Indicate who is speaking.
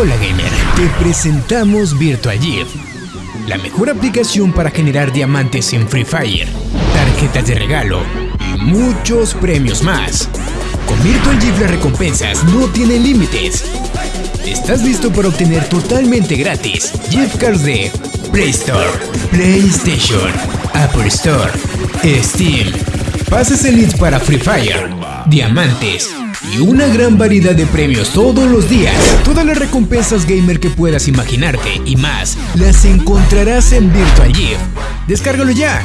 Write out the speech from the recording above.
Speaker 1: Hola gamer, te presentamos Virtual GIF, la mejor aplicación para generar diamantes en Free Fire, tarjetas de regalo y muchos premios más. Con Virtual GIF las recompensas no tienen límites. ¿Estás listo para obtener totalmente gratis gift cards de Play Store, PlayStation, Apple Store, Steam, pases elites para Free Fire, diamantes y una gran variedad de premios todos los días. Todas las recompensas gamer que puedas imaginarte y más las encontrarás en Virtual GIF. Descárgalo ya.